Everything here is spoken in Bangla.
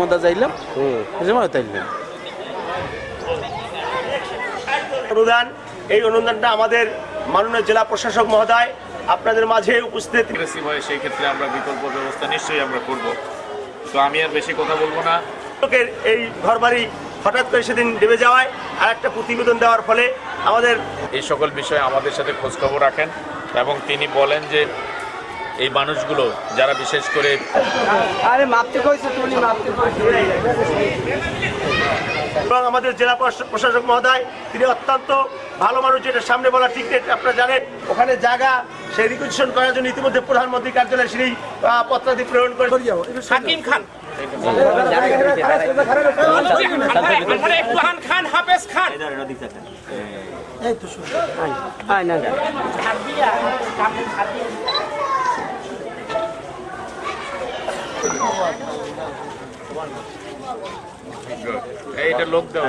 মধ্যে যাইলাম। সময় তাইলাম অনুদান এই অনুদানটা আমাদের মাননীয় জেলা প্রশাসক মহোদয় আপনাদের মাঝে উপস্থিত। হয় সেই ক্ষেত্রে আমরা বিকল্প ব্যবস্থা নিশ্চয়ই আমরা করব। তো আমি আর বেশি কথা বলব না। লোকের এই ঘরবাড়ি হঠাৎ করে সেদিন ডেবে যাওয়ায় আর একটা প্রতিবেদন দেওয়ার ফলে আমাদের এই সকল বিষয়ে আমাদের সাথে খোঁজখবর রাখেন এবং তিনি বলেন যে এই মানুষগুলো যারা বিশেষ করে এবং আমাদের জেলা প্রশা- প্রশাসক মহোদয় তিনি অত্যন্ত ভালো মানুষ যেটা সামনে বলা ঠিক নেই আপনারা জানেন ওখানে জায়গা সেই রিকুইজিশন করার জন্য ইতিমধ্যে প্রধানমন্ত্রী কার্যালয়ে সেই পত্রাদি প্রেরণ করে হাকিম খান। খান হাফেজ খান এইটা লোক দেওয়া।